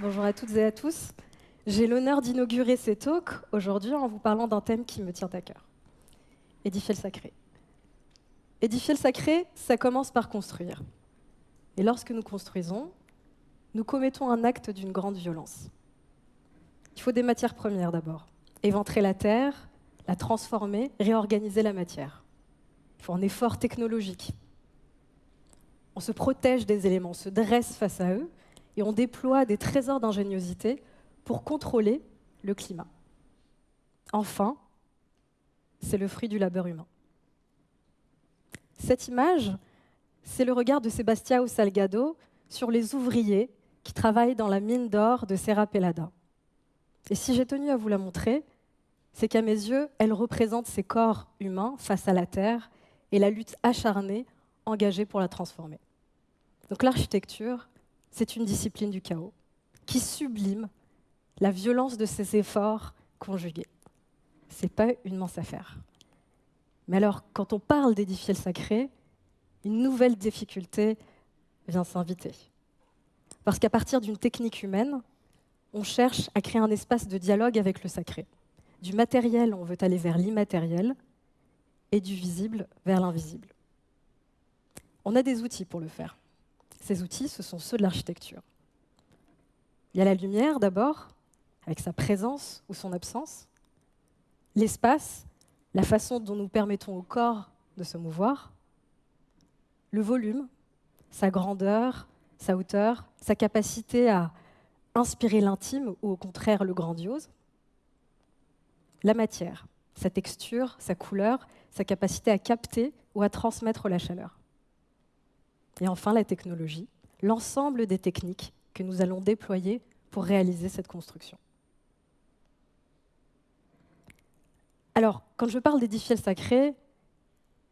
Bonjour à toutes et à tous. J'ai l'honneur d'inaugurer ces talks aujourd'hui en vous parlant d'un thème qui me tient à cœur. Édifier le sacré. Édifier le sacré, ça commence par construire. Et lorsque nous construisons, nous commettons un acte d'une grande violence. Il faut des matières premières d'abord. Éventrer la terre, la transformer, réorganiser la matière. Il faut un effort technologique. On se protège des éléments, on se dresse face à eux, et on déploie des trésors d'ingéniosité pour contrôler le climat. Enfin, c'est le fruit du labeur humain. Cette image, c'est le regard de Sebastião Salgado sur les ouvriers qui travaillent dans la mine d'or de Serra Pelada. Et si j'ai tenu à vous la montrer, c'est qu'à mes yeux, elle représente ces corps humains face à la Terre et la lutte acharnée engagée pour la transformer. Donc l'architecture, c'est une discipline du chaos qui sublime la violence de ces efforts conjugués. Ce n'est pas une mince affaire. Mais alors, quand on parle d'édifier le sacré, une nouvelle difficulté vient s'inviter. Parce qu'à partir d'une technique humaine, on cherche à créer un espace de dialogue avec le sacré. Du matériel, on veut aller vers l'immatériel, et du visible vers l'invisible. On a des outils pour le faire. Ces outils, ce sont ceux de l'architecture. Il y a la lumière d'abord, avec sa présence ou son absence, l'espace, la façon dont nous permettons au corps de se mouvoir, le volume, sa grandeur, sa hauteur, sa capacité à inspirer l'intime ou au contraire le grandiose, la matière, sa texture, sa couleur, sa capacité à capter ou à transmettre la chaleur. Et enfin, la technologie, l'ensemble des techniques que nous allons déployer pour réaliser cette construction. Alors, quand je parle d'édifier le sacré,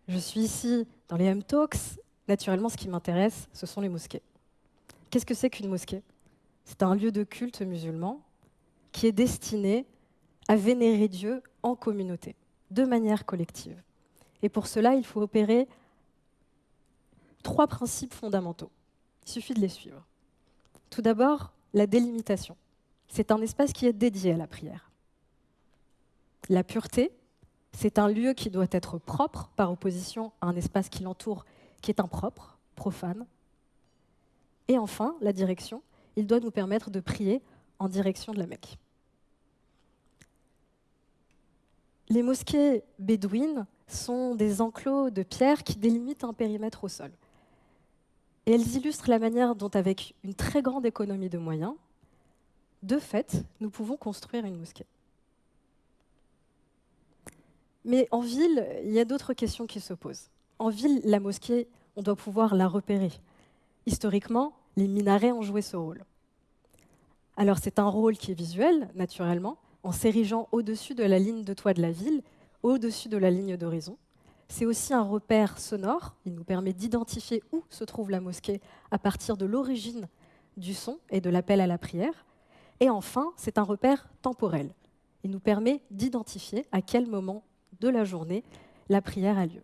je suis ici dans les M-Talks. Naturellement, ce qui m'intéresse, ce sont les mosquées. Qu'est-ce que c'est qu'une mosquée? C'est un lieu de culte musulman qui est destiné à vénérer Dieu en communauté, de manière collective. Et pour cela, il faut opérer trois principes fondamentaux. Il suffit de les suivre. Tout d'abord, la délimitation. C'est un espace qui est dédié à la prière. La pureté, c'est un lieu qui doit être propre par opposition à un espace qui l'entoure qui est impropre, profane. Et enfin, la direction, il doit nous permettre de prier en direction de la Mecque. Les mosquées bédouines sont des enclos de pierre qui délimitent un périmètre au sol. Et elles illustrent la manière dont, avec une très grande économie de moyens, de fait, nous pouvons construire une mosquée. Mais en ville, il y a d'autres questions qui se posent. En ville, la mosquée, on doit pouvoir la repérer. Historiquement, les minarets ont joué ce rôle. Alors c'est un rôle qui est visuel, naturellement, en s'érigeant au-dessus de la ligne de toit de la ville, au-dessus de la ligne d'horizon. C'est aussi un repère sonore. Il nous permet d'identifier où se trouve la mosquée à partir de l'origine du son et de l'appel à la prière. Et enfin, c'est un repère temporel. Il nous permet d'identifier à quel moment de la journée la prière a lieu.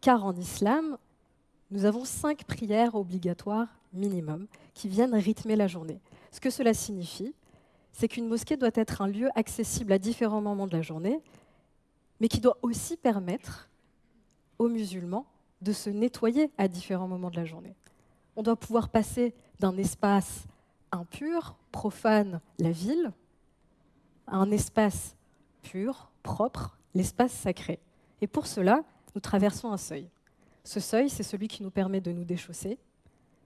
Car en islam, nous avons cinq prières obligatoires minimum qui viennent rythmer la journée. Ce que cela signifie, c'est qu'une mosquée doit être un lieu accessible à différents moments de la journée, mais qui doit aussi permettre aux musulmans de se nettoyer à différents moments de la journée. On doit pouvoir passer d'un espace impur, profane, la ville, à un espace pur, propre, l'espace sacré. Et pour cela, nous traversons un seuil. Ce seuil, c'est celui qui nous permet de nous déchausser,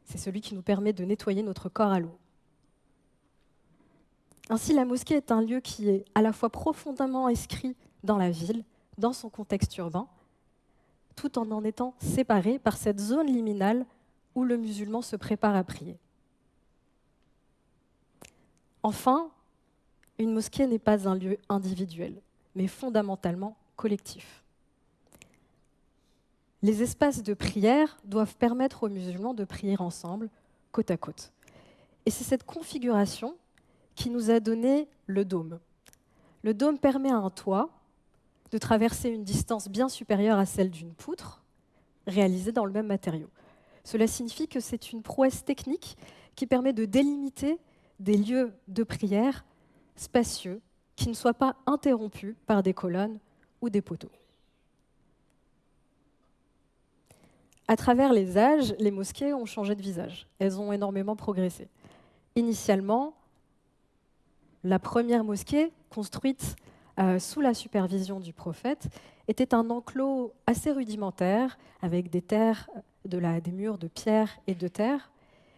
c'est celui qui nous permet de nettoyer notre corps à l'eau. Ainsi, la mosquée est un lieu qui est à la fois profondément inscrit dans la ville, dans son contexte urbain, tout en en étant séparé par cette zone liminale où le musulman se prépare à prier. Enfin, une mosquée n'est pas un lieu individuel, mais fondamentalement collectif. les espaces de prière doivent permettre aux musulmans de prier ensemble, côte à côte. Et c'est cette configuration qui nous a donné le dôme. Le dôme permet à un toit de traverser une distance bien supérieure à celle d'une poutre, réalisée dans le même matériau. Cela signifie que c'est une prouesse technique qui permet de délimiter des lieux de prière spacieux qui ne soient pas interrompus par des colonnes ou des poteaux. À travers les âges, les mosquées ont changé de visage. Elles ont énormément progressé. Initialement, la première mosquée, construite euh, sous la supervision du prophète, était un enclos assez rudimentaire, avec des murs de pierre et de terre.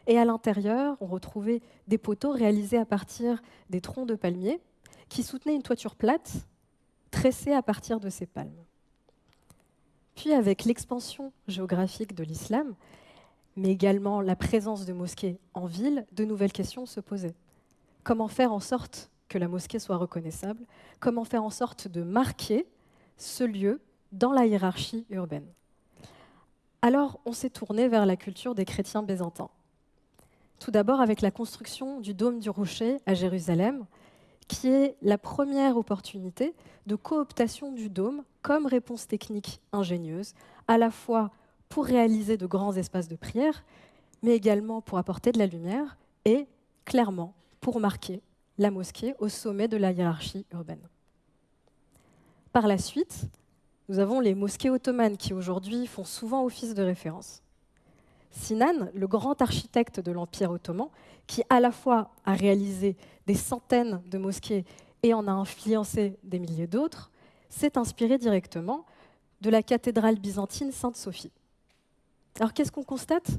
Et à l'intérieur, on retrouvait des poteaux réalisés à partir des troncs de palmiers, qui soutenaient une toiture plate, tressée à partir de ces palmes. Puis, avec l'expansion géographique de l'islam, mais également la présence de mosquées en ville, de nouvelles questions se posaient. Comment faire en sorte que la mosquée soit reconnaissable? Comment faire en sorte de marquer ce lieu dans la hiérarchie urbaine? Alors, on s'est tourné vers la culture des chrétiens byzantins. Tout d'abord avec la construction du dôme du rocher à Jérusalem, qui est la première opportunité de cooptation du dôme comme réponse technique ingénieuse, à la fois pour réaliser de grands espaces de prière, mais également pour apporter de la lumière et, clairement, pour marquer la mosquée au sommet de la hiérarchie urbaine. Par la suite, nous avons les mosquées ottomanes qui aujourd'hui font souvent office de référence. Sinan, le grand architecte de l'Empire ottoman, qui à la fois a réalisé des centaines de mosquées et en a influencé des milliers d'autres, s'est inspiré directement de la cathédrale byzantine Sainte-Sophie. Alors qu'est-ce qu'on constate?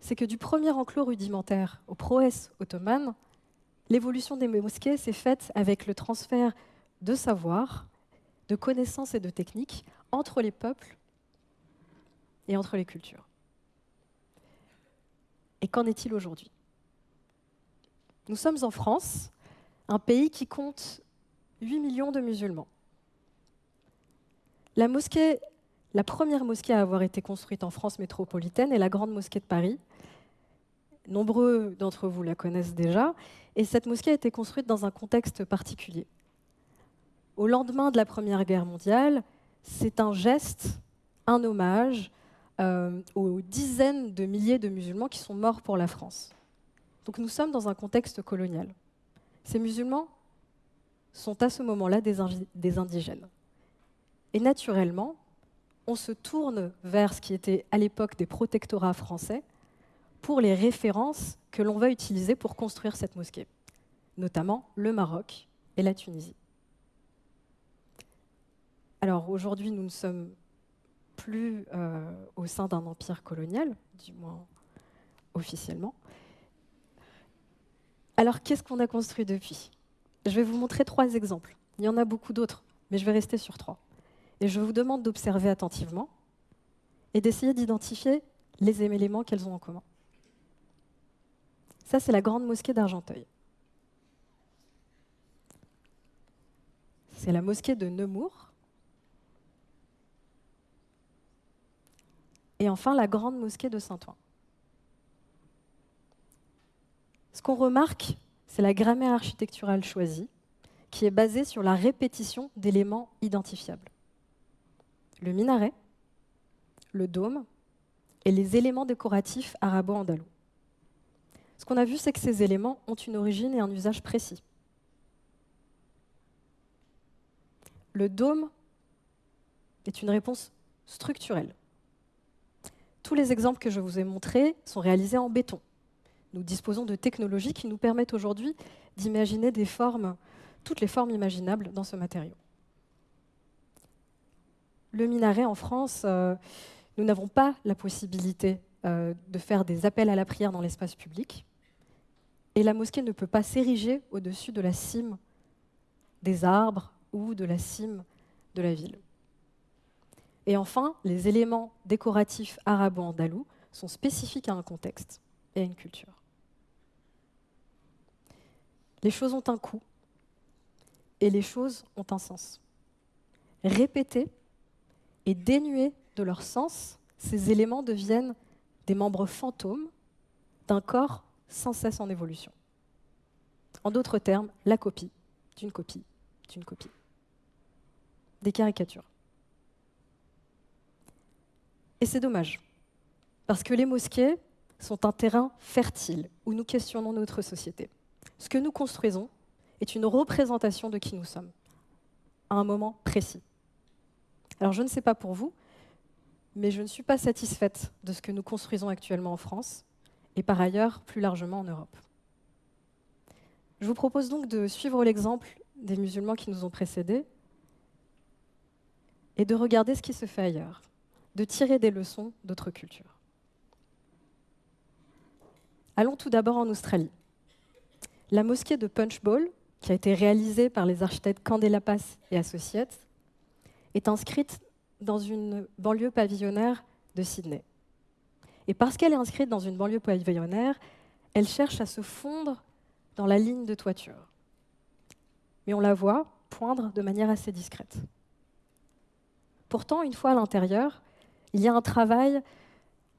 C'est que du premier enclos rudimentaire aux prouesses ottomanes, l'évolution des mosquées s'est faite avec le transfert de savoir, de connaissances et de techniques entre les peuples et entre les cultures. Et qu'en est-il aujourd'hui? Nous sommes en France, un pays qui compte 8 millions de musulmans. La mosquée la première mosquée à avoir été construite en France métropolitaine est la Grande Mosquée de Paris. Nombreux d'entre vous la connaissent déjà. Et cette mosquée a été construite dans un contexte particulier. Au lendemain de la Première Guerre mondiale, c'est un geste, un hommage aux dizaines de milliers de musulmans qui sont morts pour la France. Donc nous sommes dans un contexte colonial. Ces musulmans sont à ce moment-là des indigènes. Et naturellement, on se tourne vers ce qui était à l'époque des protectorats français pour les références que l'on va utiliser pour construire cette mosquée, notamment le Maroc et la Tunisie. Alors aujourd'hui, nous ne sommes plus euh, au sein d'un empire colonial, du moins officiellement. Alors qu'est-ce qu'on a construit depuis? Je vais vous montrer trois exemples. Il y en a beaucoup d'autres, mais je vais rester sur trois. Et je vous demande d'observer attentivement et d'essayer d'identifier les éléments qu'elles ont en commun. Ça, c'est la grande mosquée d'Argenteuil. C'est la mosquée de Nemours. Et enfin, la grande mosquée de Saint-Ouen. Ce qu'on remarque, c'est la grammaire architecturale choisie, qui est basée sur la répétition d'éléments identifiables le minaret, le dôme et les éléments décoratifs arabo-andalous. Ce qu'on a vu, c'est que ces éléments ont une origine et un usage précis. Le dôme est une réponse structurelle. Tous les exemples que je vous ai montrés sont réalisés en béton. Nous disposons de technologies qui nous permettent aujourd'hui d'imaginer toutes les formes imaginables dans ce matériau le minaret en France, euh, nous n'avons pas la possibilité euh, de faire des appels à la prière dans l'espace public. Et la mosquée ne peut pas s'ériger au-dessus de la cime des arbres ou de la cime de la ville. Et enfin, les éléments décoratifs arabo-andalous sont spécifiques à un contexte et à une culture. Les choses ont un coût et les choses ont un sens. Répéter est dénué de leur sens, ces éléments deviennent des membres fantômes d'un corps sans cesse en évolution. En d'autres termes, la copie d'une copie d'une copie. Des caricatures. Et c'est dommage, parce que les mosquées sont un terrain fertile où nous questionnons notre société. Ce que nous construisons est une représentation de qui nous sommes, à un moment précis. Alors je ne sais pas pour vous, mais je ne suis pas satisfaite de ce que nous construisons actuellement en France et par ailleurs plus largement en Europe. Je vous propose donc de suivre l'exemple des musulmans qui nous ont précédés et de regarder ce qui se fait ailleurs, de tirer des leçons d'autres cultures. Allons tout d'abord en Australie. La mosquée de Punchbowl, qui a été réalisée par les architectes Candela Pass et Associates, est inscrite dans une banlieue pavillonnaire de Sydney. Et parce qu'elle est inscrite dans une banlieue pavillonnaire, elle cherche à se fondre dans la ligne de toiture. Mais on la voit poindre de manière assez discrète. Pourtant, une fois à l'intérieur, il y a un travail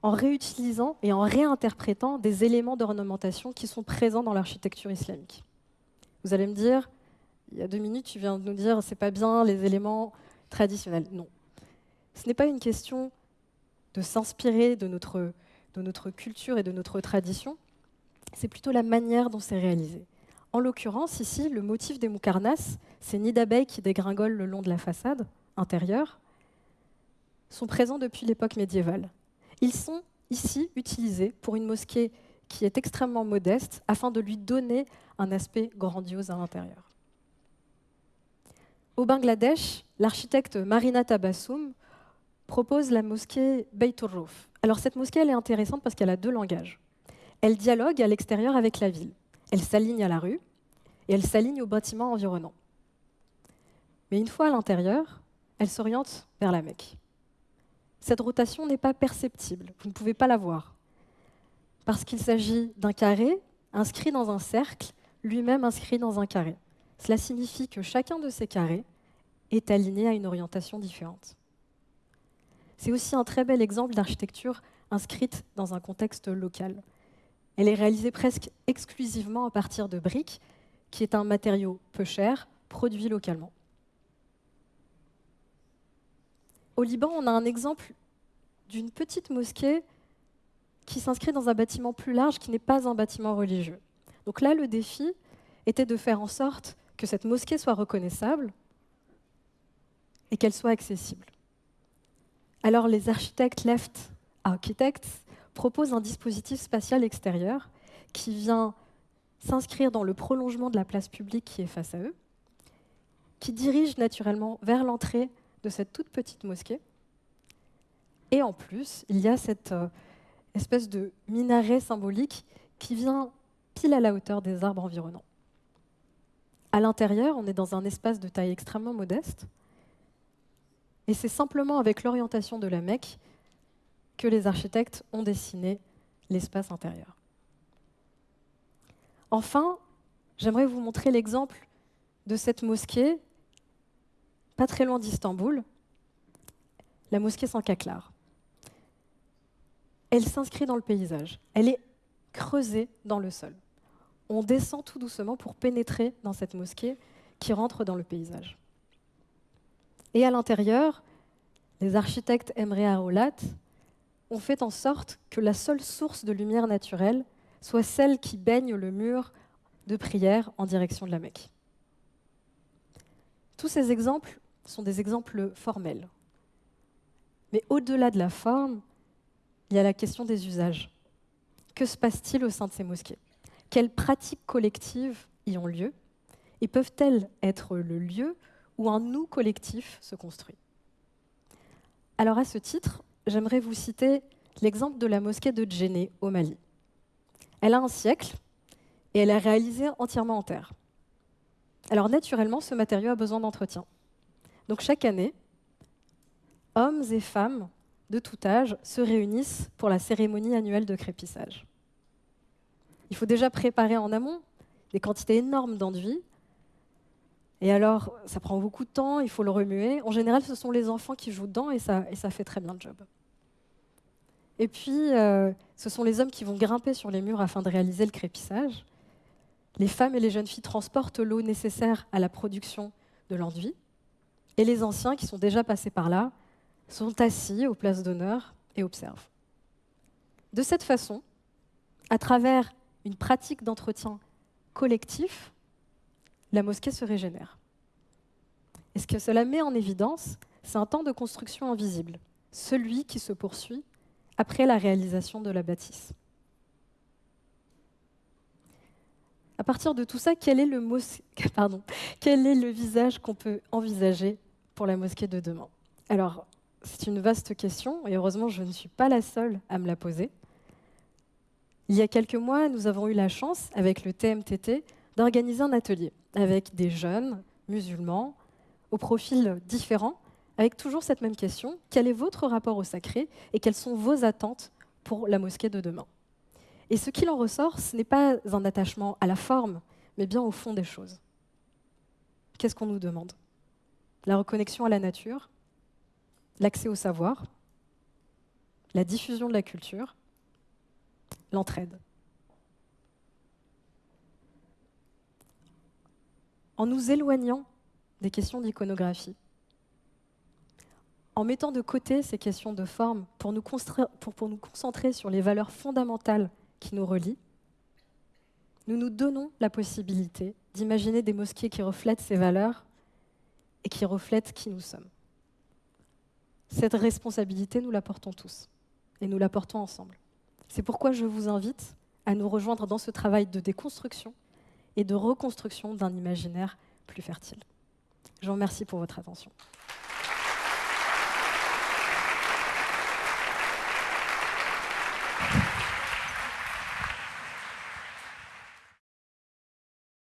en réutilisant et en réinterprétant des éléments d'ornementation qui sont présents dans l'architecture islamique. Vous allez me dire, il y a deux minutes, tu viens de nous dire, c'est pas bien les éléments traditionnels. Non, ce n'est pas une question de s'inspirer de notre, culture et de notre tradition, c'est plutôt la manière dont c'est réalisé. En l'occurrence, ici, le motif des moukarnas, ces nids d'abeilles qui dégringolent le long de la façade intérieure, sont présents depuis l'époque médiévale. Ils sont ici utilisés pour une mosquée qui est extrêmement modeste afin de lui donner un aspect grandiose à l'intérieur. Au Bangladesh, l'architecte Marina Tabassoum propose la mosquée Beit Alors cette mosquée, est intéressante parce qu'elle a deux langages. Elle dialogue à l'extérieur avec la ville. Elle s'aligne à la rue et elle s'aligne aux bâtiments environnants. Mais une fois à l'intérieur, elle s'oriente vers la Mecque. Cette rotation n'est pas perceptible, vous ne pouvez pas la voir, parce qu'il s'agit d'un carré inscrit dans un cercle, lui-même inscrit dans un carré. Cela signifie que chacun de ces carrés est aligné à une orientation différente. C'est aussi un très bel exemple d'architecture inscrite dans un contexte local. Elle est réalisée presque exclusivement à partir de briques, qui est un matériau peu cher, produit localement. Au Liban, on a un exemple d'une petite mosquée qui s'inscrit dans un bâtiment plus large qui n'est pas un bâtiment religieux. Donc là, le défi était de faire en sorte que cette mosquée soit reconnaissable et qu'elle soit accessible. Alors les architectes Left Architects proposent un dispositif spatial extérieur qui vient s'inscrire dans le prolongement de la place publique qui est face à eux, qui dirige naturellement vers l'entrée de cette toute petite mosquée. Et en plus, il y a cette euh, espèce de minaret symbolique qui vient pile à la hauteur des arbres environnants. À l'intérieur, on est dans un espace de taille extrêmement modeste, et c'est simplement avec l'orientation de la Mecque que les architectes ont dessiné l'espace intérieur. Enfin, j'aimerais vous montrer l'exemple de cette mosquée, pas très loin d'Istanbul, la mosquée Sankaklar. Elle s'inscrit dans le paysage, elle est creusée dans le sol. On descend tout doucement pour pénétrer dans cette mosquée qui rentre dans le paysage. Et à l'intérieur, les architectes Emre Arolat ont fait en sorte que la seule source de lumière naturelle soit celle qui baigne le mur de prière en direction de la Mecque. Tous ces exemples sont des exemples formels. Mais au-delà de la forme, il y a la question des usages. Que se passe-t-il au sein de ces mosquées? Quelles pratiques collectives y ont lieu? Et peuvent-elles être le lieu où un nous collectif se construit? Alors à ce titre, j'aimerais vous citer l'exemple de la mosquée de Djenné au Mali. Elle a un siècle et elle est réalisée entièrement en terre. Alors naturellement, ce matériau a besoin d'entretien. Donc chaque année, hommes et femmes de tout âge se réunissent pour la cérémonie annuelle de crépissage. Il faut déjà préparer en amont des quantités énormes d'enduit Et alors, ça prend beaucoup de temps, il faut le remuer. En général, ce sont les enfants qui jouent dedans et ça, fait très bien le job. Et puis, euh, ce sont les hommes qui vont grimper sur les murs afin de réaliser le crépissage. Les femmes et les jeunes filles transportent l'eau nécessaire à la production de l'enduit. Et les anciens, qui sont déjà passés par là, sont assis aux places d'honneur et observent. De cette façon, à travers une pratique d'entretien collectif, la mosquée se régénère. Et ce que cela met en évidence, c'est un temps de construction invisible, celui qui se poursuit après la réalisation de la bâtisse. À partir de tout ça, quel est le. Quel est le visage qu'on peut envisager pour la mosquée de demain Alors, c'est une vaste question, et heureusement, je ne suis pas la seule à me la poser. Il y a quelques mois, nous avons eu la chance, avec le TMTT, d'organiser un atelier avec des jeunes musulmans au profil différent, avec toujours cette même question, quel est votre rapport au sacré et quelles sont vos attentes pour la mosquée de demain? Et ce qu'il en ressort, ce n'est pas un attachement à la forme, mais bien au fond des choses. Qu'est-ce qu'on nous demande? La reconnexion à la nature, l'accès au savoir, la diffusion de la culture, l'entraide. En nous éloignant des questions d'iconographie, en mettant de côté ces questions de forme pour nous, concentrer sur les valeurs fondamentales qui nous relient, nous nous donnons la possibilité d'imaginer des mosquées qui reflètent ces valeurs et qui reflètent qui nous sommes. Cette responsabilité, nous la portons tous et nous la portons ensemble. C'est pourquoi je vous invite à nous rejoindre dans ce travail de déconstruction et de reconstruction d'un imaginaire plus fertile. Je vous remercie pour votre attention.